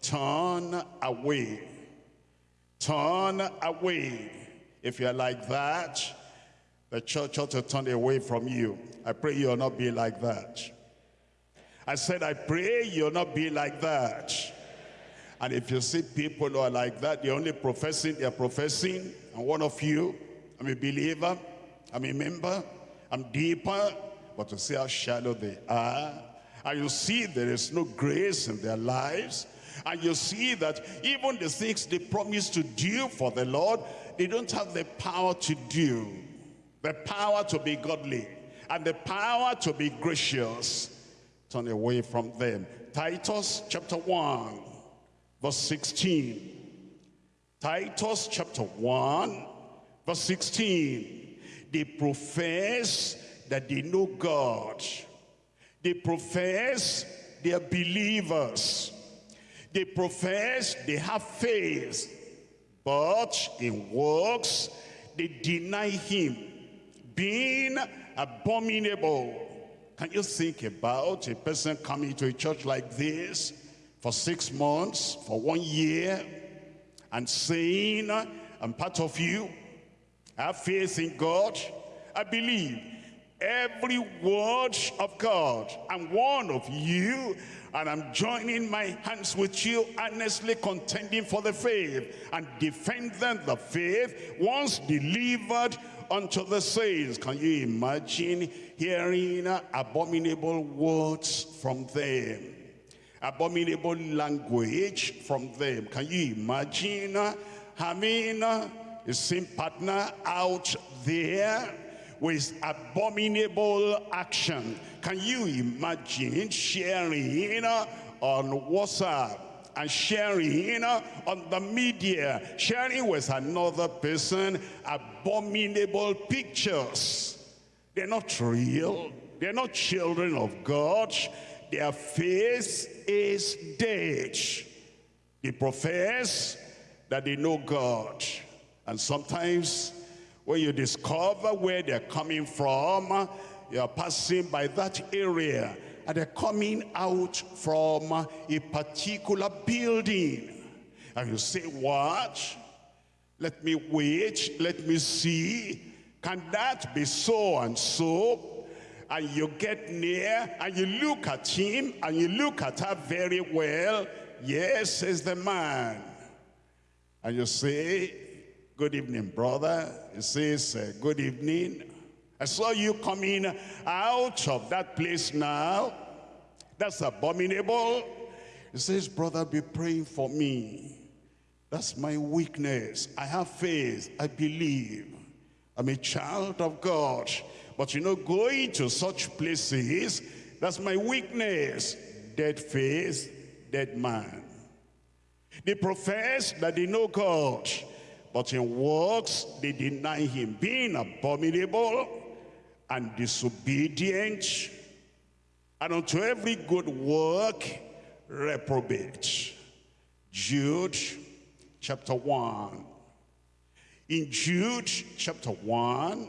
turn away. Turn away. If you're like that, the church ought to turn away from you. I pray you'll not be like that. I said, I pray you'll not be like that. And if you see people who are like that, they're only professing, they're professing, and one of you, I'm a believer, I'm a member, I'm deeper, but to see how shallow they are, and you see there is no grace in their lives, and you see that even the things they promise to do for the Lord, they don't have the power to do, the power to be godly, and the power to be gracious. Turn away from them. Titus chapter 1, verse 16. Titus chapter 1, verse 16. They profess that they know God. They profess they are believers. They profess they have faith. But in works, they deny him, being abominable. Can you think about a person coming to a church like this for six months, for one year, and saying, I'm part of you, I have faith in God, I believe every word of God. I'm one of you, and I'm joining my hands with you, earnestly contending for the faith, and defending the faith once delivered unto the saints. Can you imagine hearing abominable words from them? Abominable language from them. Can you imagine having a same partner out there with abominable action. Can you imagine sharing on WhatsApp and sharing on the media, sharing with another person abominable pictures? They're not real. They're not children of God. Their faith is dead. They profess that they know God. And sometimes when you discover where they're coming from, you're passing by that area and they're coming out from a particular building. And you say, what? Let me wait, let me see. Can that be so and so? And you get near and you look at him and you look at her very well. Yes, is the man. And you say, Good evening, brother. He says, uh, good evening. I saw you coming out of that place now. That's abominable. He says, brother, be praying for me. That's my weakness. I have faith. I believe. I'm a child of God. But you know, going to such places, that's my weakness. Dead faith, dead man. They profess that they know God. But in works, they deny him, being abominable and disobedient, and unto every good work, reprobate. Jude chapter 1. In Jude chapter 1,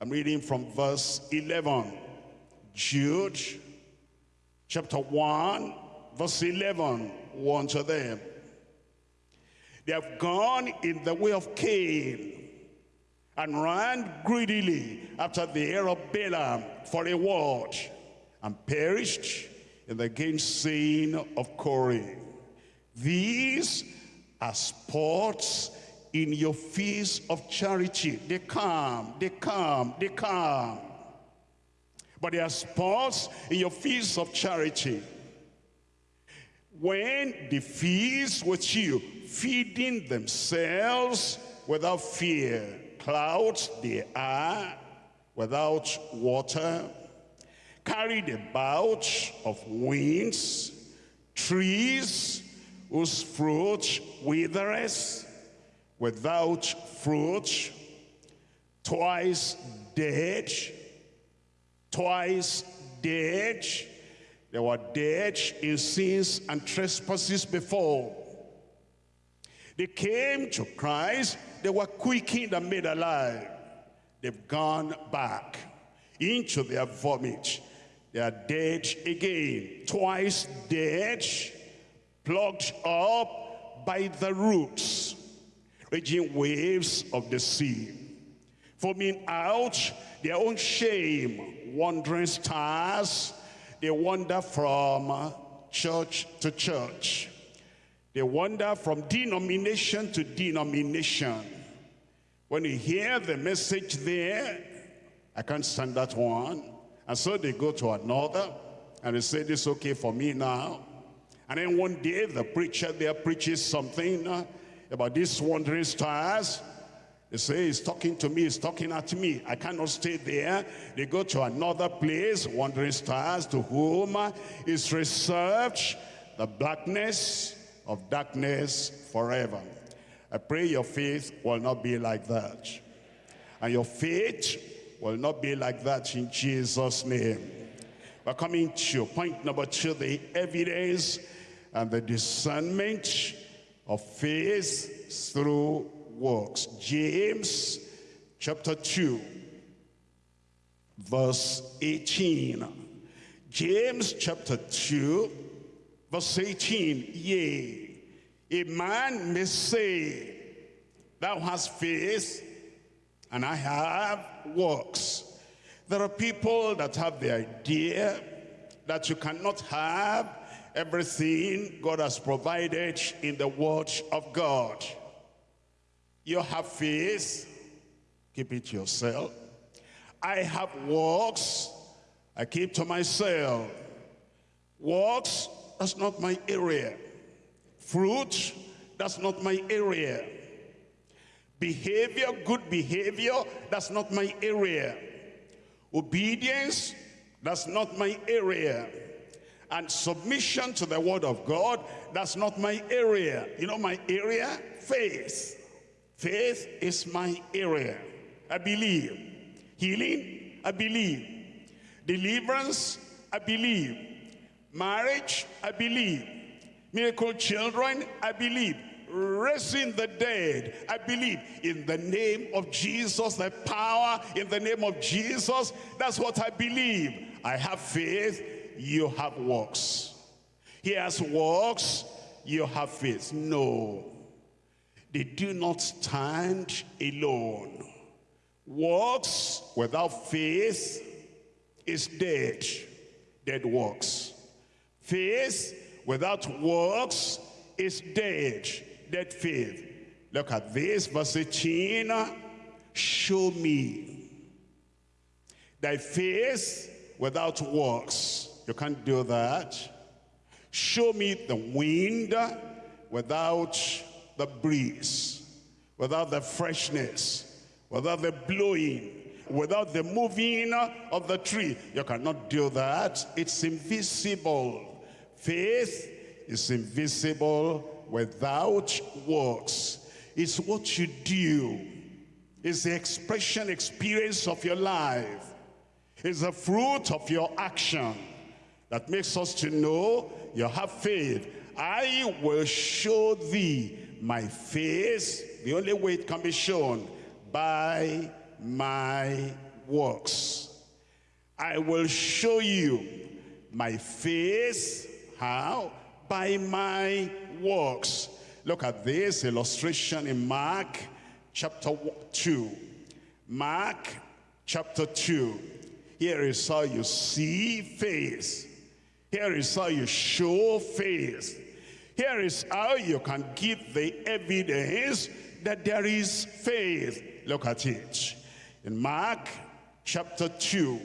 I'm reading from verse 11. Jude chapter 1, verse 11, one to them. They have gone in the way of Cain and ran greedily after the heir of Balaam for a word and perished in the gainsaying of Korah. These are sports in your feast of charity. They come, they come, they come. But they are sports in your feast of charity. When the feast with you, feeding themselves without fear. Clouds they are, without water, carried about of winds, trees whose fruit withereth, without fruit, twice dead, twice dead. They were dead in sins and trespasses before they came to Christ, they were quickened and made alive. They've gone back into their vomit. They are dead again, twice dead, plucked up by the roots, raging waves of the sea, foaming out their own shame, wandering stars, they wander from church to church. They wander from denomination to denomination. When you hear the message there, I can't stand that one. And so they go to another and they say, this is okay for me now. And then one day the preacher there preaches something uh, about these wandering stars. They say, he's talking to me, he's talking at me. I cannot stay there. They go to another place, wandering stars, to whom is reserved the blackness of darkness forever. I pray your faith will not be like that. And your faith will not be like that in Jesus' name. We're coming to point number two, the evidence and the discernment of faith through works. James chapter 2, verse 18. James chapter 2, verse 18. Yea, a man may say, Thou hast faith, and I have works. There are people that have the idea that you cannot have everything God has provided in the word of God. You have faith, keep it to yourself. I have works, I keep to myself. Works, that's not my area. Fruit, that's not my area. Behavior, good behavior, that's not my area. Obedience, that's not my area. And submission to the word of God, that's not my area. You know my area? Faith. Faith is my area. I believe. Healing, I believe. Deliverance, I believe. Marriage, I believe. Miracle children, I believe raising the dead. I believe in the name of Jesus, the power in the name of Jesus. That's what I believe. I have faith, you have works. He has works, you have faith. No, they do not stand alone. Works without faith is dead, dead works. Faith without works is dead, dead faith. Look at this, verse 18. Show me thy faith without works. You can't do that. Show me the wind without the breeze, without the freshness, without the blowing, without the moving of the tree. You cannot do that. It's invisible. Faith is invisible without works. It's what you do. It's the expression, experience of your life. It's the fruit of your action that makes us to know you have faith. I will show thee my face. The only way it can be shown by my works. I will show you my face. How? By my works. Look at this illustration in Mark chapter 2. Mark chapter 2. Here is how you see faith. Here is how you show faith. Here is how you can give the evidence that there is faith. Look at it. In Mark chapter 2,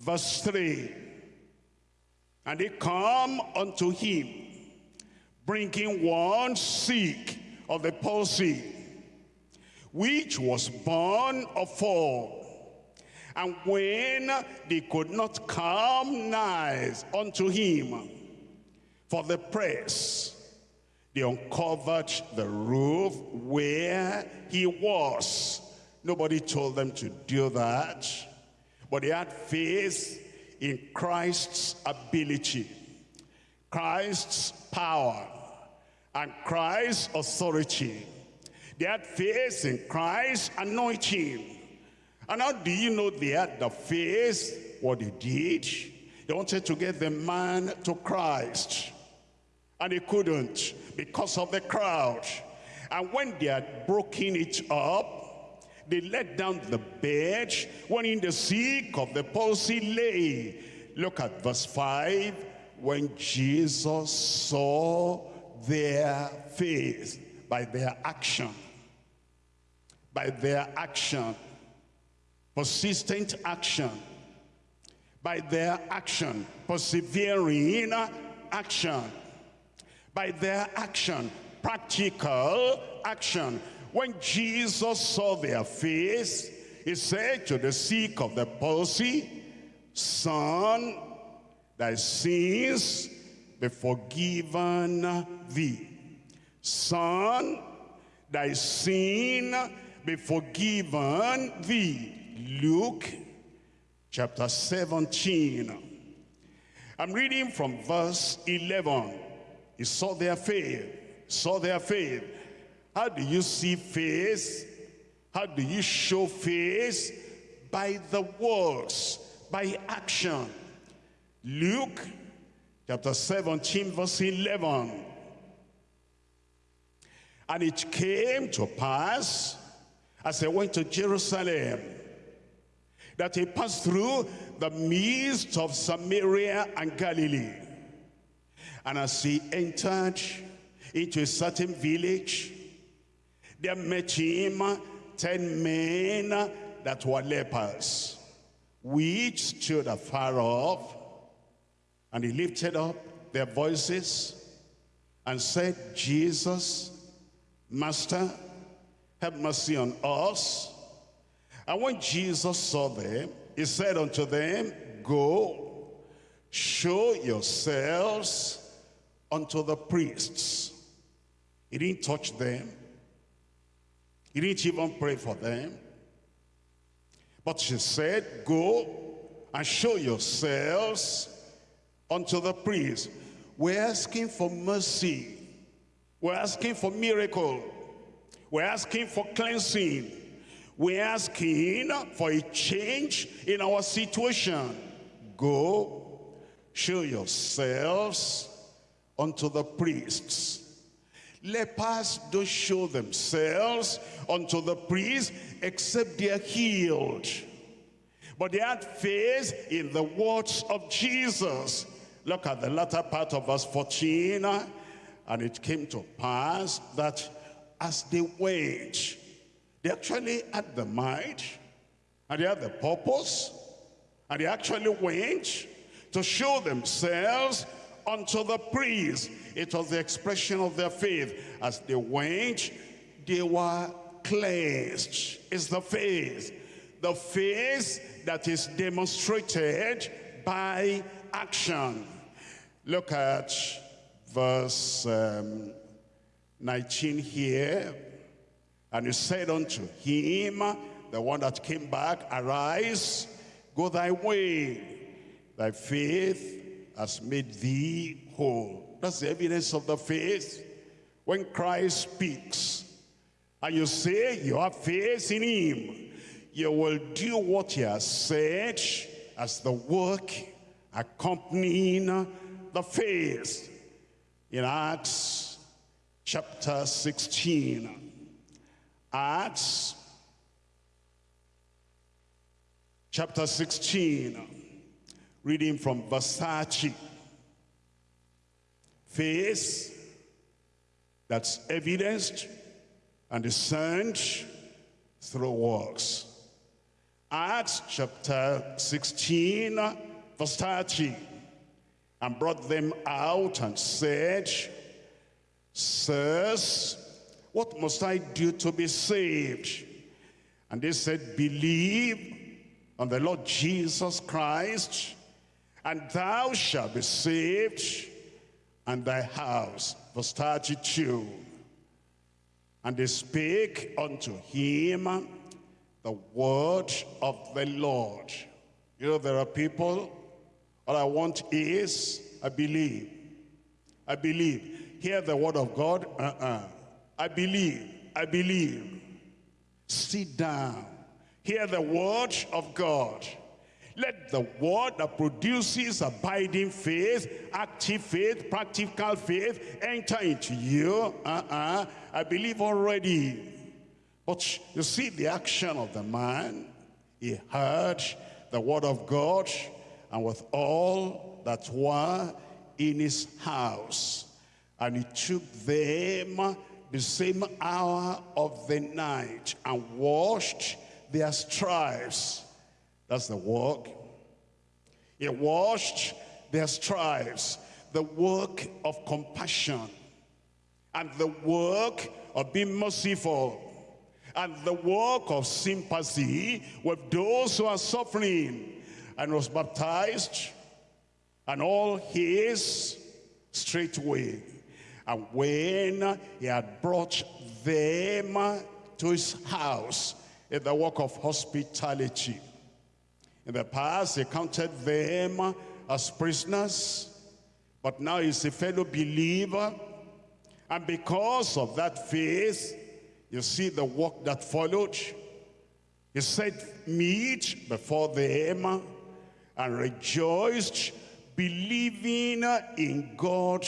verse 3. And they come unto him bringing one sick of the palsy, which was borne of four. And when they could not come nigh unto him for the press, they uncovered the roof where he was. Nobody told them to do that, but they had faith in Christ's ability, Christ's power, and Christ's authority. They had faith in Christ's anointing. And how do you know they had the faith? What they did? They wanted to get the man to Christ. And he couldn't because of the crowd. And when they had broken it up, they let down the bed when in the sick of the palsy lay. Look at verse 5. When Jesus saw their faith by their action, by their action, persistent action, by their action, persevering action, by their action, practical action. When Jesus saw their face, he said to the sick of the palsy, Son, thy sins be forgiven thee. Son, thy sin be forgiven thee. Luke chapter 17. I'm reading from verse 11. He saw their faith, saw their faith. How do you see face? How do you show face? By the words, by action. Luke chapter 17 verse 11. And it came to pass as they went to Jerusalem that he passed through the midst of Samaria and Galilee. And as he entered into a certain village, there met him ten men that were lepers, which stood afar off, and he lifted up their voices and said, Jesus, Master, have mercy on us. And when Jesus saw them, he said unto them, Go, show yourselves unto the priests. He didn't touch them. He didn't even pray for them. But she said, Go and show yourselves unto the priests. We're asking for mercy. We're asking for miracle. We're asking for cleansing. We're asking for a change in our situation. Go, show yourselves unto the priests. Lepers don't show themselves unto the priests except they are healed. But they had faith in the words of Jesus. Look at the latter part of verse 14. And it came to pass that as they went, they actually had the mind, and they had the purpose, and they actually went to show themselves unto the priest. It was the expression of their faith. As they went, they were cleansed. It's the faith. The faith that is demonstrated by action. Look at verse um, 19 here. And he said unto him, the one that came back, Arise, go thy way. Thy faith has made thee whole. That's the evidence of the faith. When Christ speaks, and you say you have faith in him, you will do what he has said as the work accompanying the faith. In Acts chapter 16. Acts chapter 16, reading from verse 30. Faith that's evidenced and discerned through works. Acts chapter 16, verse 30. And brought them out and said, Sirs, what must I do to be saved? And they said, believe on the Lord Jesus Christ, and thou shalt be saved, and thy house. Verse 32. And they spake unto him the word of the Lord. You know, there are people, all I want is, I believe. I believe hear the word of God? Uh-uh. I believe, I believe. Sit down. Hear the word of God. Let the word that produces abiding faith, active faith, practical faith enter into you. Uh-uh. I believe already. But you see the action of the man. He heard the word of God and with all that were in his house. And he took them the same hour of the night and washed their stripes. That's the work. He washed their stripes, the work of compassion and the work of being merciful and the work of sympathy with those who are suffering and was baptized and all his straightway and when he had brought them to his house in the work of hospitality. In the past, he counted them as prisoners, but now he's a fellow believer. And because of that faith, you see the work that followed. He set meat before them and rejoiced, believing in God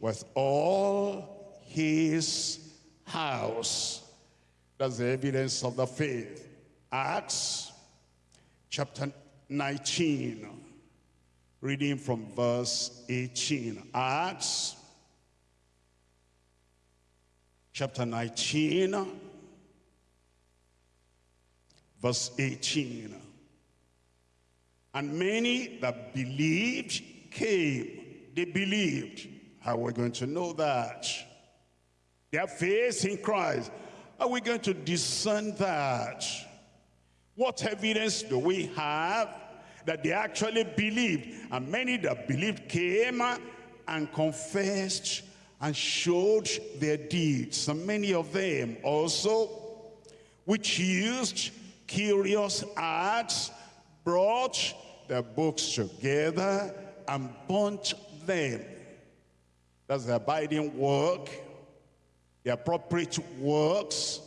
with all his house. That's the evidence of the faith. Acts chapter 19, reading from verse 18. Acts chapter 19, verse 18. And many that believed came. They believed how are we going to know that? Their faith in Christ. Are we going to discern that? What evidence do we have that they actually believed? And many that believed came and confessed and showed their deeds. And many of them also, which used curious arts, brought their books together and burnt them that's the abiding work, the appropriate works,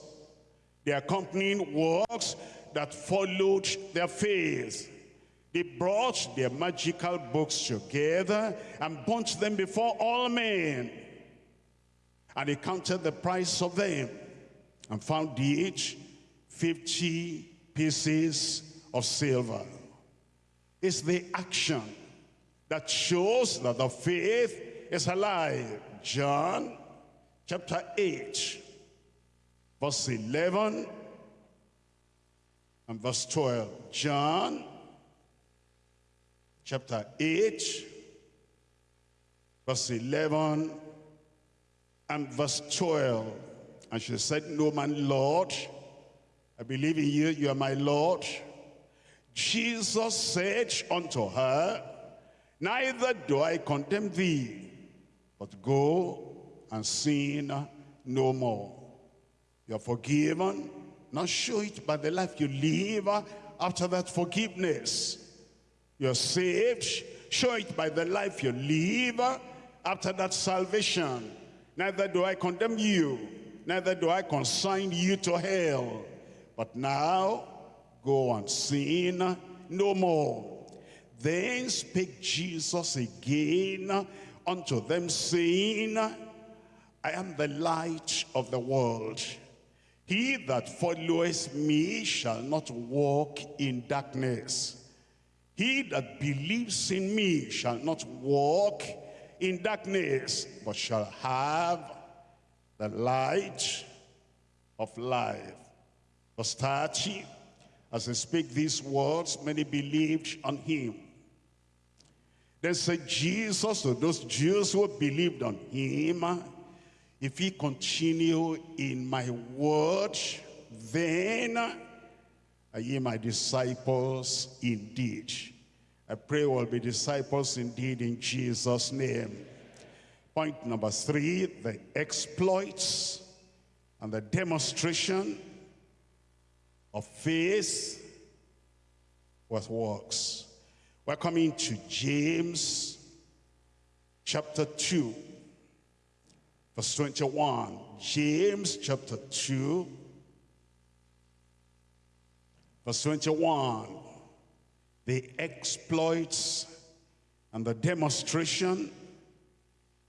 the accompanying works that followed their faith. They brought their magical books together and burnt them before all men. And they counted the price of them and found each 50 pieces of silver. It's the action that shows that the faith is alive. John chapter 8, verse 11 and verse 12. John chapter 8, verse 11 and verse 12. And she said, No man, Lord, I believe in you, you are my Lord. Jesus said unto her, Neither do I condemn thee, but go and sin no more. You're forgiven. Now show it by the life you live after that forgiveness. You're saved. Show it by the life you live after that salvation. Neither do I condemn you, neither do I consign you to hell. But now, go and sin no more. Then spake Jesus again unto them, saying, I am the light of the world. He that followeth me shall not walk in darkness. He that believes in me shall not walk in darkness, but shall have the light of life. Verse 30, as I speak these words, many believed on him. Then said Jesus to those Jews who believed on him, if he continue in my word, then are ye my disciples indeed. I pray we'll be disciples indeed in Jesus' name. Point number three, the exploits and the demonstration of faith with works. We're coming to James chapter 2, verse 21. James chapter 2, verse 21. the exploits and the demonstration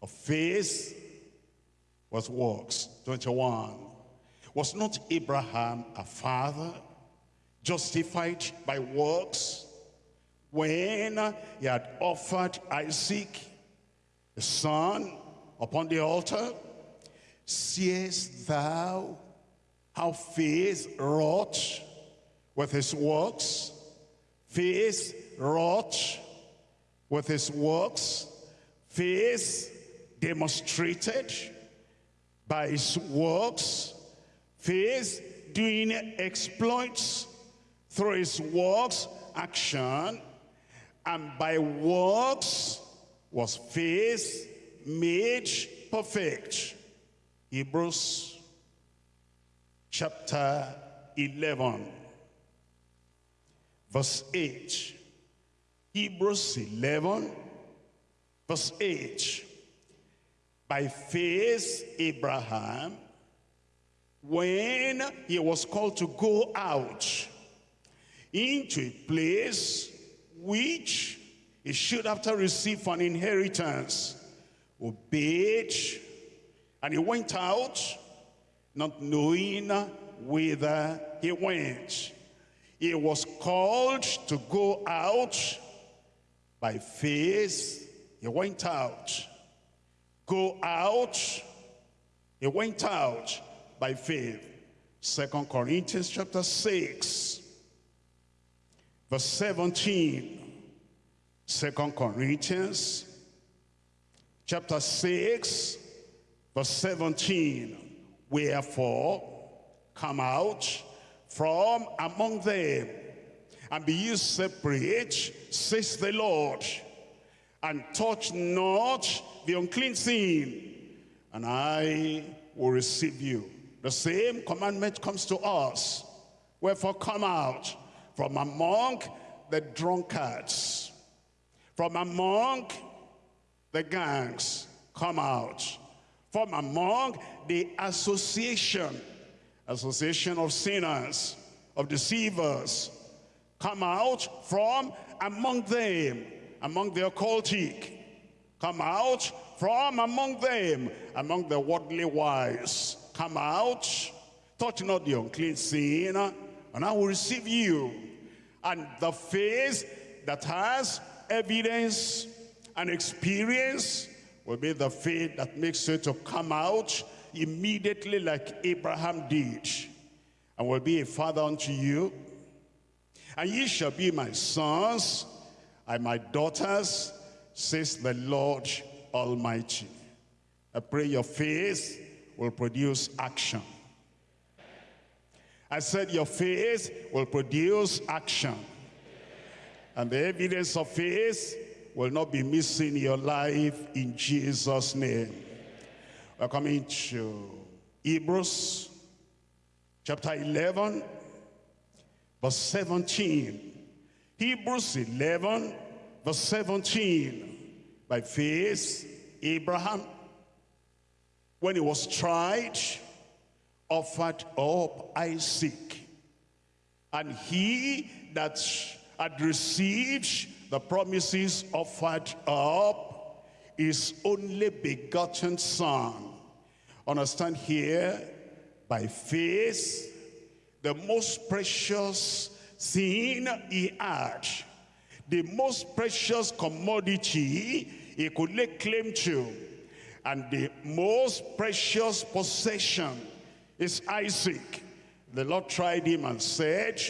of faith was works. 21. Was not Abraham a father justified by works when he had offered Isaac, the son, upon the altar? Seest thou how faith wrought with his works? Faith wrought with his works. Faith demonstrated by his works. Faith doing exploits through his works, action. And by works was faith made perfect. Hebrews chapter 11 verse 8. Hebrews 11 verse 8. By faith Abraham, when he was called to go out into a place which he should after receive an inheritance, obeyed, and he went out, not knowing whither he went. He was called to go out by faith. He went out. Go out. He went out by faith. Second Corinthians chapter 6, verse 17. Second Corinthians chapter 6, verse 17. Wherefore, come out from among them and be ye separate, says the Lord, and touch not the unclean thing, and I will receive you. The same commandment comes to us. Wherefore come out from among the drunkards, from among the gangs, come out. From among the association association of sinners, of deceivers, come out from among them, among the occultic. Come out from among them, among the worldly wise. Come out, touch not the unclean sin, and I will receive you. And the faith that has evidence and experience will be the faith that makes you to come out immediately like Abraham did, and will be a father unto you. And ye shall be my sons and my daughters, says the Lord Almighty. I pray your faith will produce action. I said your faith will produce action. And the evidence of faith will not be missing your life in Jesus' name. We're coming to Hebrews chapter 11, verse 17. Hebrews 11, verse 17. By faith, Abraham, when he was tried, offered up Isaac. And he that had received the promises offered up his only begotten son. Understand here, by faith, the most precious thing he had, the most precious commodity he could lay claim to, and the most precious possession is Isaac. The Lord tried him and said,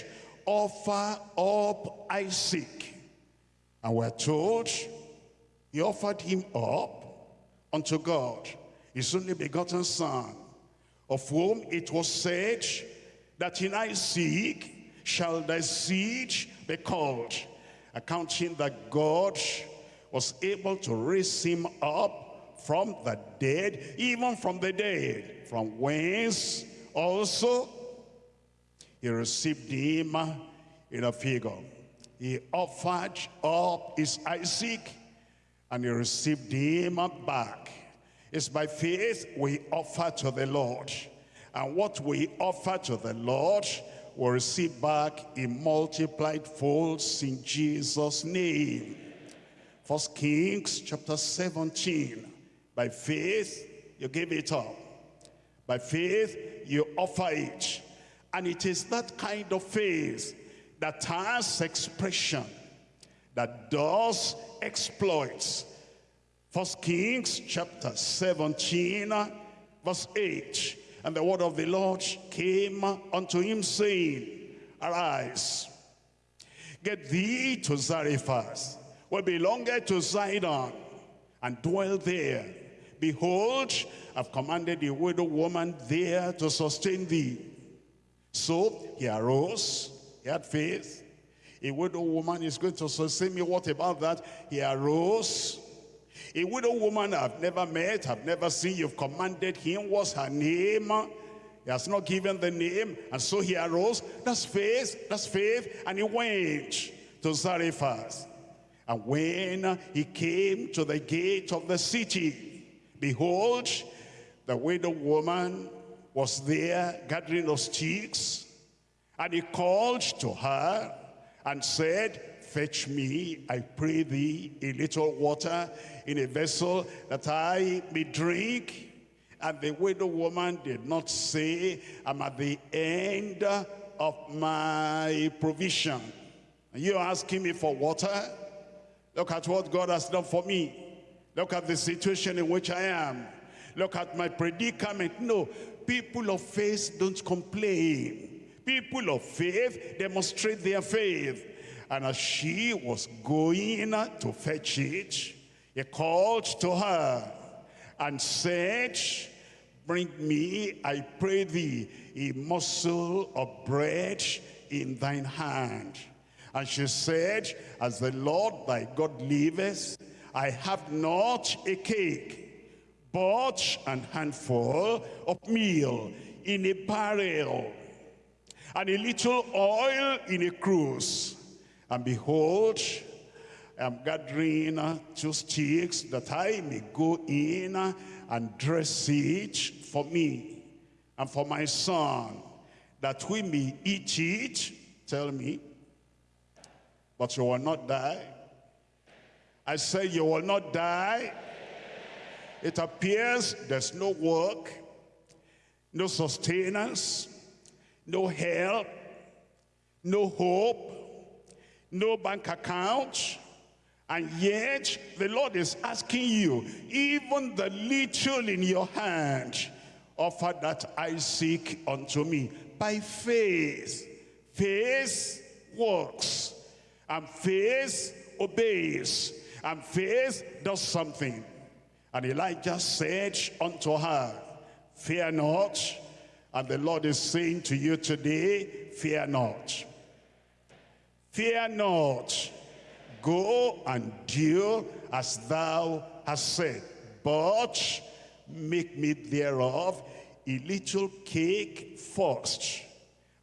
offer up Isaac. And we're told he offered him up unto God, his only begotten son, of whom it was said that in Isaac shall thy seed be called, accounting that God was able to raise him up from the dead, even from the dead, from whence also he received him in a figure. He offered up his Isaac and he received him back. It's by faith we offer to the Lord. And what we offer to the Lord will receive back in multiplied folds in Jesus' name. First Kings chapter 17. By faith, you give it up. By faith, you offer it. And it is that kind of faith that has expression, that does exploits. First Kings chapter 17, verse 8. And the word of the Lord came unto him, saying, Arise, get thee to Zarephath, where belongeth to Zidon, and dwell there. Behold, I've commanded the widow woman there to sustain thee. So he arose, he had faith. A widow woman is going to sustain me. What about that? He arose. A widow woman I've never met, I've never seen. You've commanded him. What's her name? He has not given the name. And so he arose. That's faith. That's faith. And he went to Zarephath. And when he came to the gate of the city, behold, the widow woman was there gathering of sticks. And he called to her and said, Fetch me, I pray thee, a little water in a vessel that I may drink. And the widow woman did not say, I'm at the end of my provision. And you're asking me for water? Look at what God has done for me. Look at the situation in which I am. Look at my predicament. No, people of faith don't complain. People of faith demonstrate their faith. And as she was going to fetch it, he called to her and said, Bring me, I pray thee, a morsel of bread in thine hand. And she said, As the Lord thy God liveth, I have not a cake, but an handful of meal in a barrel, and a little oil in a cruse. And behold, I am gathering two sticks that I may go in and dress it for me and for my son, that we may eat it. Tell me, but you will not die. I say you will not die. It appears there's no work, no sustenance, no help, no hope, no bank account. And yet the Lord is asking you, even the little in your hand, offer that I seek unto me by faith. Faith works and faith obeys and faith does something. And Elijah said unto her, fear not. And the Lord is saying to you today, fear not. Fear not. Go and do as thou hast said. But make me thereof a little cake first,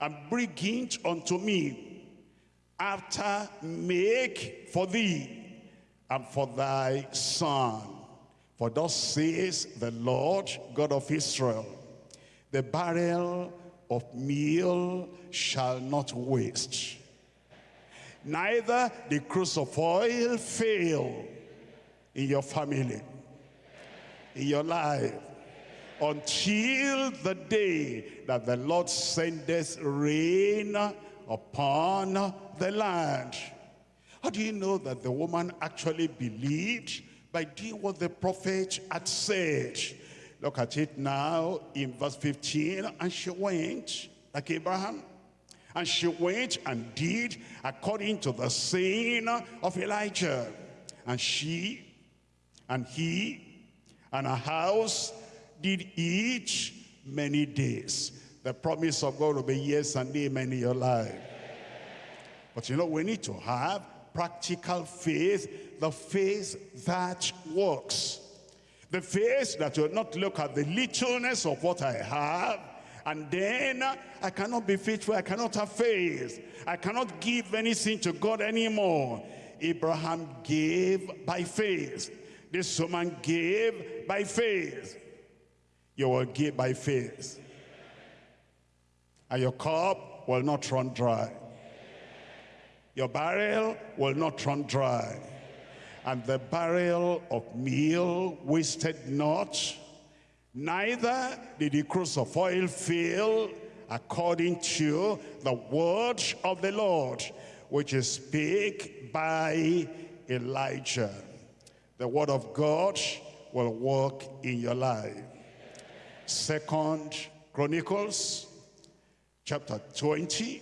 and bring it unto me. After make for thee and for thy son. For thus says the Lord God of Israel, the barrel of meal shall not waste neither the cruse of oil fail in your family, in your life, until the day that the Lord sendeth rain upon the land. How do you know that the woman actually believed? By doing what the prophet had said. Look at it now in verse 15. And she went, like Abraham, and she went and did according to the saying of Elijah. And she and he and her house did eat many days. The promise of God will be yes and amen in your life. But you know, we need to have practical faith, the faith that works. The faith that will not look at the littleness of what I have, and then uh, I cannot be faithful. I cannot have faith. I cannot give anything to God anymore. Abraham gave by faith. This woman gave by faith. You will give by faith. And your cup will not run dry. Your barrel will not run dry. And the barrel of meal wasted not, neither did the cruse of oil fail, according to the word of the Lord, which is spake by Elijah. The word of God will work in your life. Second Chronicles chapter 20.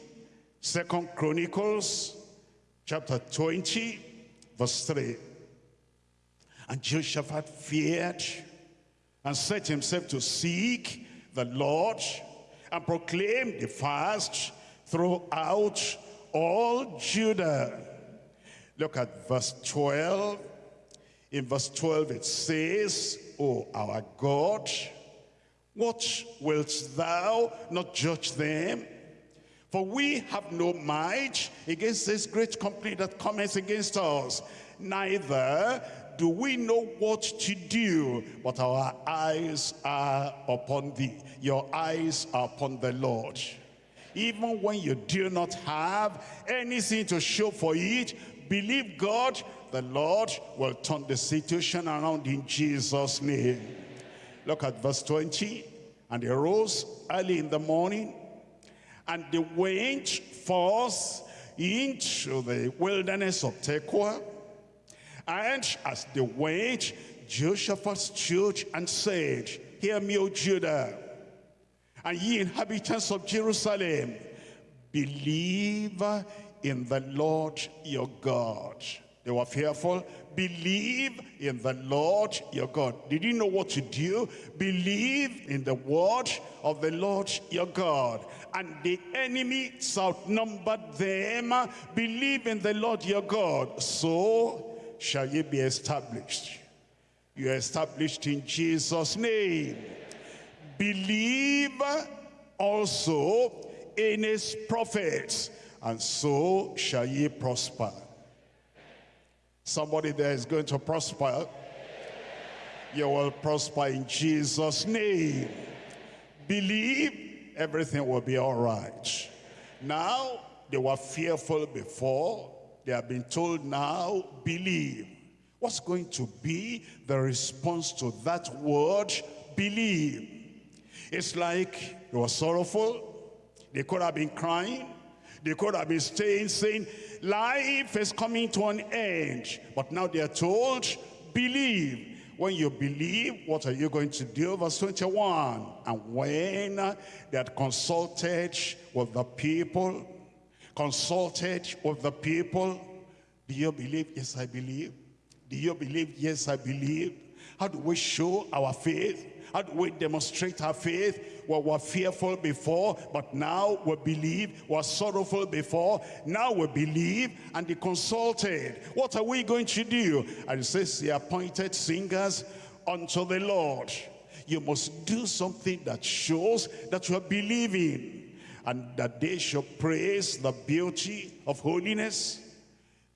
Second Chronicles chapter 20 verse 3. And Jehoshaphat feared and set himself to seek the Lord and proclaim the fast throughout all Judah. Look at verse 12. In verse 12 it says, O our God, what wilt thou not judge them? For we have no might against this great company that cometh against us. Neither do we know what to do, but our eyes are upon thee. Your eyes are upon the Lord. Even when you do not have anything to show for it, believe God, the Lord will turn the situation around in Jesus' name. Look at verse 20. And they rose early in the morning, and they went forth into the wilderness of Tekoa. And as they went, Jehoshaphat stood and said, Hear me, O Judah, and ye inhabitants of Jerusalem, believe in the Lord your God. They were fearful. Believe in the Lord your God. Did you know what to do? Believe in the word of the Lord your God. And the enemy outnumbered them. Believe in the Lord your God. So shall ye be established. You are established in Jesus' name. Believe also in his prophets, and so shall ye prosper. Somebody there is going to prosper. You will prosper in Jesus' name. Believe everything will be all right. Now, they were fearful before. They have been told now, believe. What's going to be the response to that word, believe? It's like they were sorrowful. They could have been crying. They could have been staying saying, life is coming to an end. But now they are told, believe. When you believe, what are you going to do? Verse 21. And when they had consulted with the people, consulted with the people, do you believe? Yes, I believe. Do you believe? Yes, I believe. How do we show our faith? How do we demonstrate our faith? Well, we're fearful before, but now we believe. We're sorrowful before, now we believe. And they consulted. What are we going to do? And it says, the appointed singers unto the Lord. You must do something that shows that you are believing. And that they should praise the beauty of holiness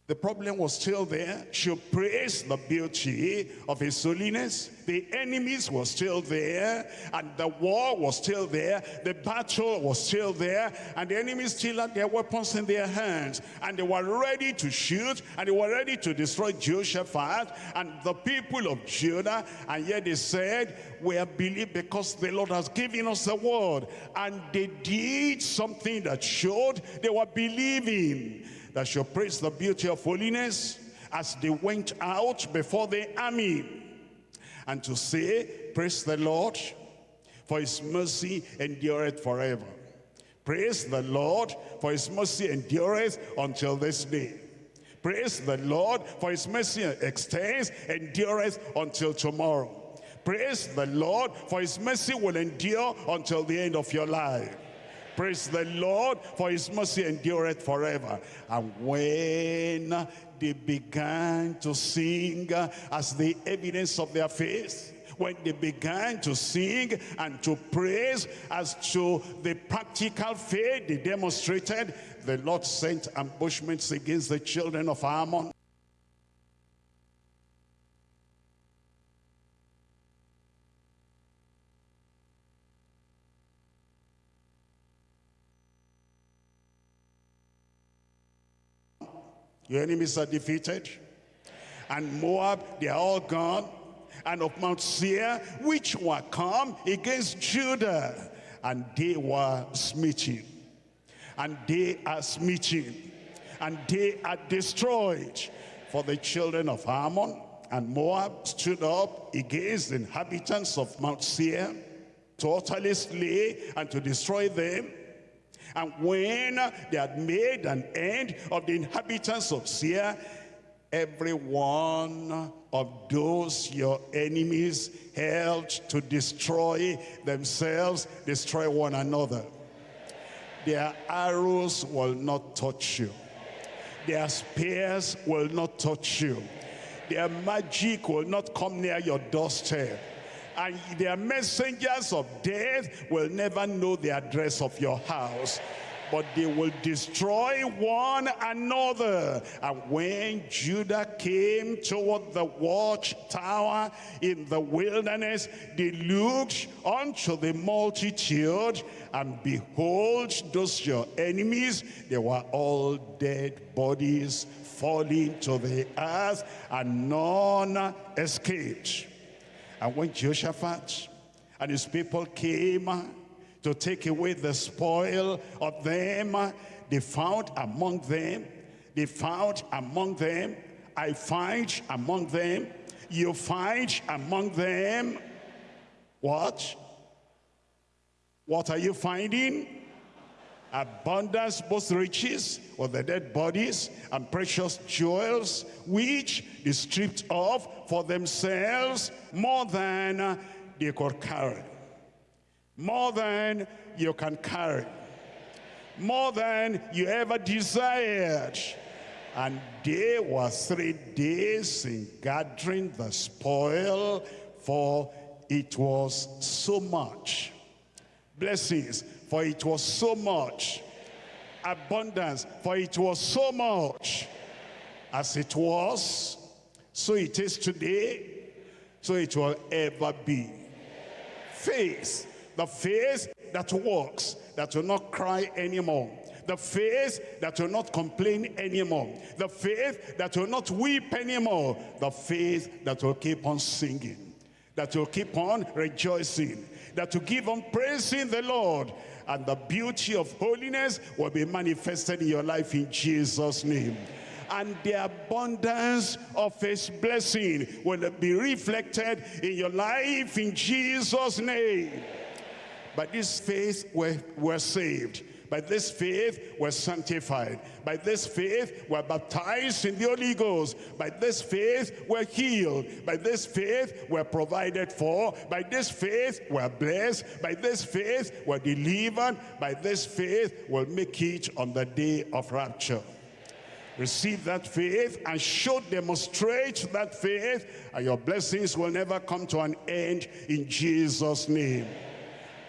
the problem was still there. She praised the beauty of his holiness. The enemies were still there. And the war was still there. The battle was still there. And the enemies still had their weapons in their hands. And they were ready to shoot. And they were ready to destroy Jehoshaphat and the people of Judah. And yet they said, we are believed because the Lord has given us the word. And they did something that showed they were believing that shall praise the beauty of holiness as they went out before the army and to say, praise the Lord, for his mercy endureth forever. Praise the Lord, for his mercy endureth until this day. Praise the Lord, for his mercy extends, endureth until tomorrow. Praise the Lord, for his mercy will endure until the end of your life. Praise the Lord, for his mercy endureth forever. And when they began to sing as the evidence of their faith, when they began to sing and to praise as to the practical faith they demonstrated, the Lord sent ambushments against the children of Ammon. Your enemies are defeated. And Moab, they are all gone. And of Mount Seir, which were come against Judah. And they were smitten. And they are smitten. And they are destroyed. For the children of Ammon and Moab stood up against the inhabitants of Mount Seir to utterly slay and to destroy them. And when they had made an end of the inhabitants of Seir, every one of those your enemies held to destroy themselves, destroy one another. Their arrows will not touch you. Their spears will not touch you. Their magic will not come near your doorstep. And their messengers of death will never know the address of your house but they will destroy one another. And when Judah came toward the watchtower in the wilderness, they looked unto the multitude, and behold, those your enemies, they were all dead bodies falling to the earth, and none escaped. And when Jehoshaphat and his people came to take away the spoil of them, they found among them, they found among them, I find among them, you find among them, what? What are you finding? Abundance, both riches of the dead bodies and precious jewels, which they stripped off for themselves more than they could carry. More than you can carry. More than you ever desired. And they were three days in gathering the spoil, for it was so much. Blessings, for it was so much. Abundance, for it was so much. As it was, so it is today, so it will ever be. Faith, the faith that works, that will not cry anymore. The faith that will not complain anymore. The faith that will not weep anymore. The faith that will keep on singing. That will keep on rejoicing. That will keep on praising the Lord and the beauty of holiness will be manifested in your life in Jesus' name. And the abundance of his blessing will be reflected in your life in Jesus' name. By this faith, we're, we're saved. By this faith, we're sanctified. By this faith, we're baptized in the Holy Ghost. By this faith, we're healed. By this faith, we're provided for. By this faith, we're blessed. By this faith, we're delivered. By this faith, we'll make it on the day of rapture. Receive that faith and show, demonstrate that faith, and your blessings will never come to an end in Jesus' name.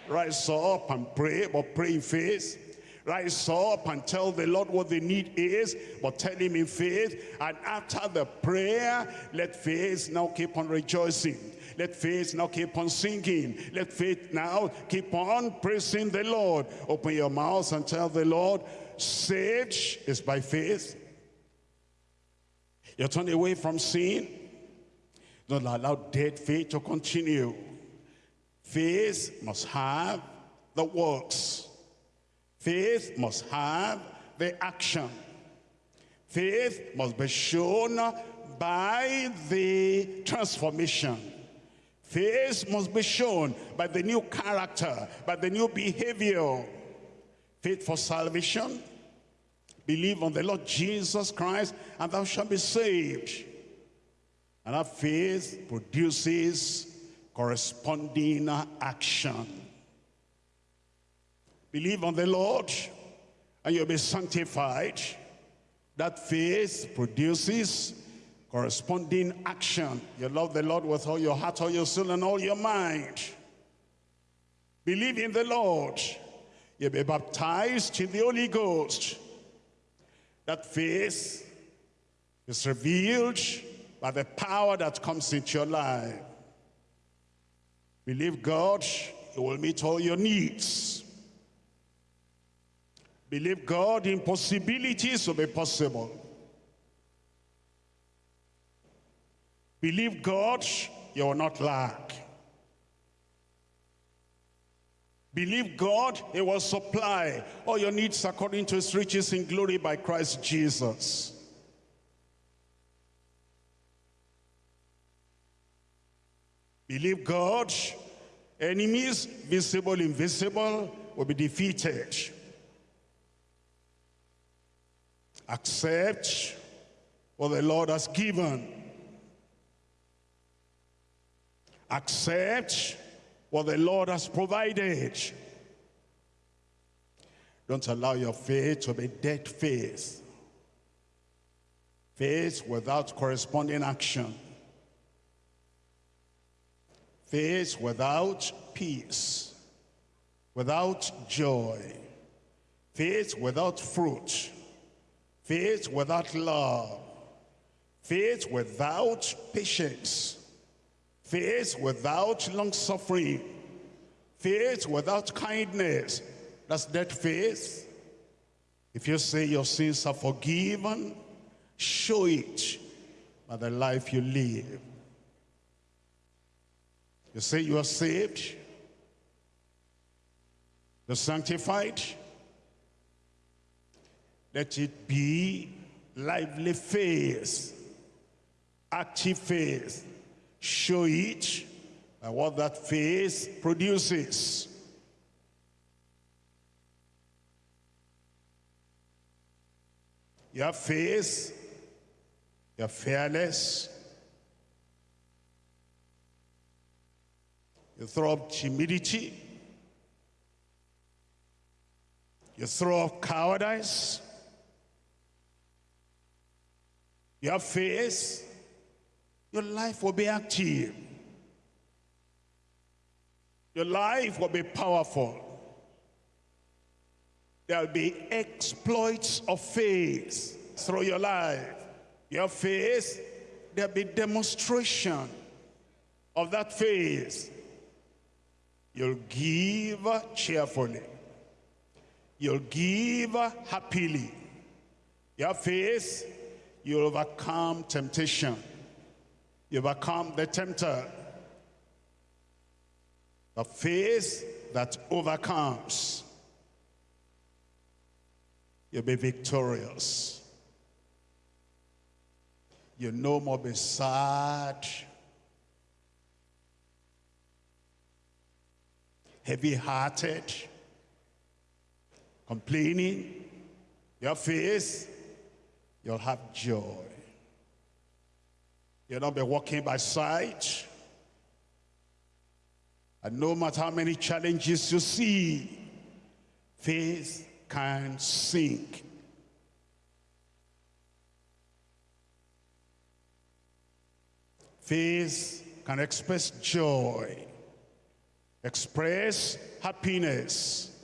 Rise up and pray, but pray in faith Rise up and tell the Lord what the need is, but tell him in faith. And after the prayer, let faith now keep on rejoicing. Let faith now keep on singing. Let faith now keep on praising the Lord. Open your mouth and tell the Lord, saved is by faith. You turn away from sin. Don't allow dead faith to continue. Faith must have the works. Faith must have the action. Faith must be shown by the transformation. Faith must be shown by the new character, by the new behavior. Faith for salvation. Believe on the Lord Jesus Christ and thou shalt be saved. And that faith produces corresponding action. Believe on the Lord and you'll be sanctified. That faith produces corresponding action. You love the Lord with all your heart, all your soul, and all your mind. Believe in the Lord. You'll be baptized in the Holy Ghost. That faith is revealed by the power that comes into your life. Believe God, He will meet all your needs. Believe God, impossibilities will be possible. Believe God, you will not lack. Believe God, He will supply all your needs according to His riches in glory by Christ Jesus. Believe God, enemies, visible, invisible, will be defeated. Accept what the Lord has given. Accept what the Lord has provided. Don't allow your faith to be dead faith. Faith without corresponding action. Faith without peace. Without joy. Faith without fruit. Faith without love. Faith without patience. Faith without long suffering. Faith without kindness. That's dead faith. If you say your sins are forgiven, show it by the life you live. You say you are saved, you're sanctified. Let it be lively faith, active faith, show it by what that faith produces. You have faith, you're you throw up timidity, you throw up cowardice, you have faith, your life will be active. Your life will be powerful. There'll be exploits of faith through your life. Your faith, there'll be demonstration of that faith. You'll give cheerfully. You'll give happily. Your faith, you'll overcome temptation. You overcome the tempter. The faith that overcomes. You'll be victorious. You no more be sad, heavy-hearted, complaining. Your face, you'll have joy. You'll not be walking by sight. And no matter how many challenges you see, faith can sink. Faith can express joy, express happiness.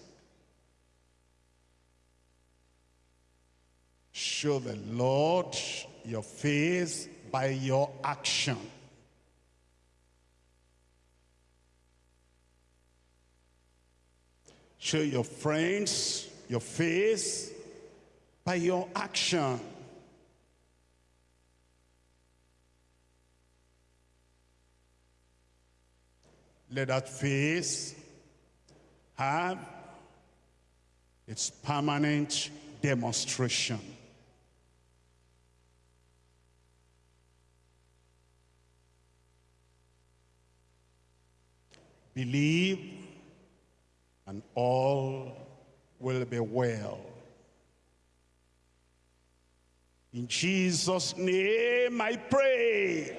Show the Lord your face by your action. Show your friends your face by your action. Let that face have its permanent demonstration. Believe and all will be well. In Jesus' name I pray.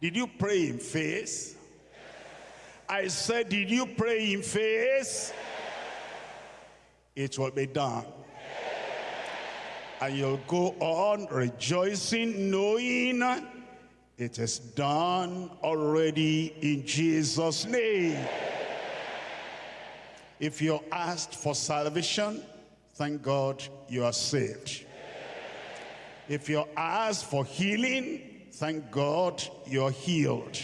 Did you pray in faith? I said, did you pray in faith? It will be done. And you'll go on rejoicing, knowing it is done already in Jesus' name. If you're asked for salvation, thank God you are saved. If you're asked for healing, thank God you're healed.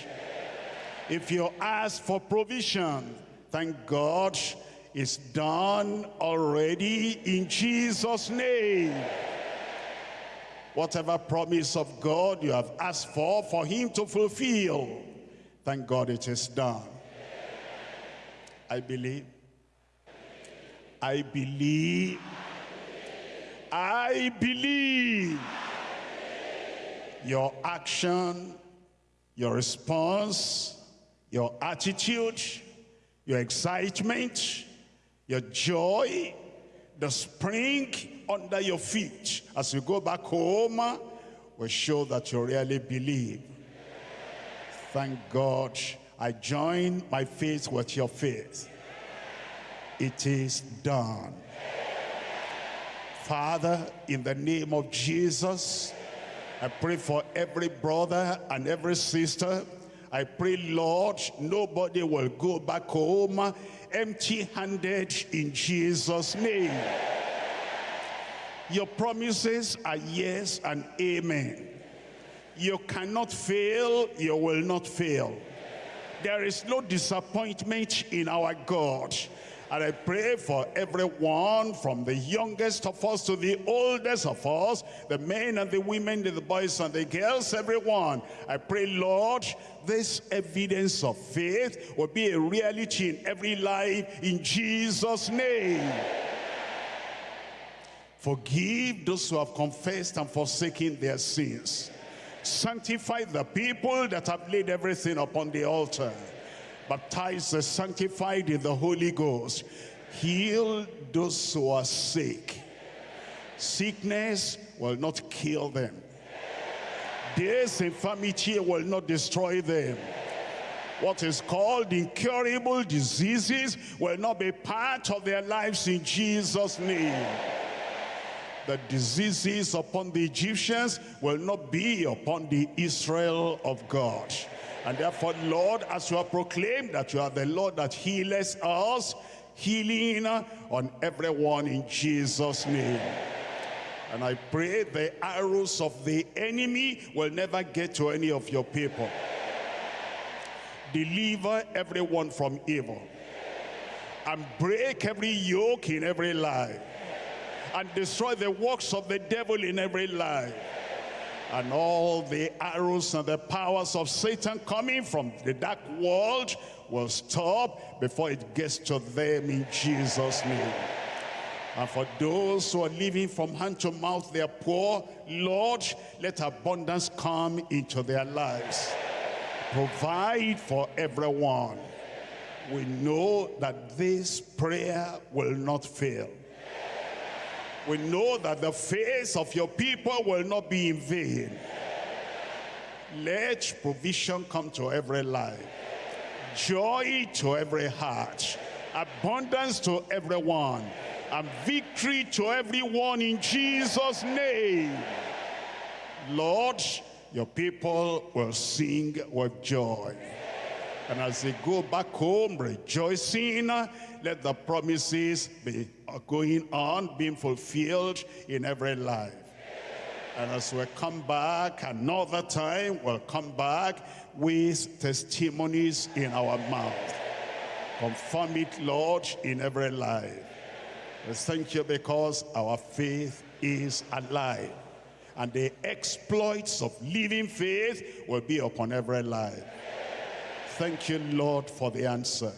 If you're asked for provision, thank God it's done already in Jesus' name. Whatever promise of God you have asked for, for him to fulfill. Thank God it is done. I believe. I believe. I believe. Your action, your response, your attitude, your excitement, your joy, the spring under your feet as you go back home will show that you really believe. Thank God I join my faith with your faith. It is done. Father, in the name of Jesus, I pray for every brother and every sister. I pray, Lord, nobody will go back home empty-handed in Jesus' name. Your promises are yes and amen. You cannot fail, you will not fail. There is no disappointment in our God. And I pray for everyone from the youngest of us to the oldest of us, the men and the women, the boys and the girls, everyone. I pray, Lord, this evidence of faith will be a reality in every life in Jesus' name. Forgive those who have confessed and forsaken their sins. Sanctify the people that have laid everything upon the altar Baptize the sanctified in the Holy Ghost. Heal those who are sick. Sickness will not kill them. This infirmity will not destroy them. What is called incurable diseases will not be part of their lives in Jesus' name. The diseases upon the Egyptians will not be upon the Israel of God. And therefore, Lord, as you have proclaimed that you are the Lord that healeth us, healing on everyone in Jesus' name. And I pray the arrows of the enemy will never get to any of your people. Deliver everyone from evil. And break every yoke in every life. And destroy the works of the devil in every life and all the arrows and the powers of Satan coming from the dark world will stop before it gets to them in Jesus' name. And for those who are living from hand to mouth, they are poor, Lord, let abundance come into their lives. Provide for everyone. We know that this prayer will not fail we know that the face of your people will not be in vain. Let provision come to every life, joy to every heart, abundance to everyone, and victory to everyone in Jesus' name. Lord, your people will sing with joy. And as they go back home rejoicing, let the promises be going on, being fulfilled in every life. And as we come back another time, we'll come back with testimonies in our mouth. Confirm it, Lord, in every life. We thank you because our faith is alive. And the exploits of living faith will be upon every life. Thank you, Lord, for the answer.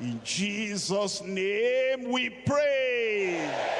In Jesus' name we pray.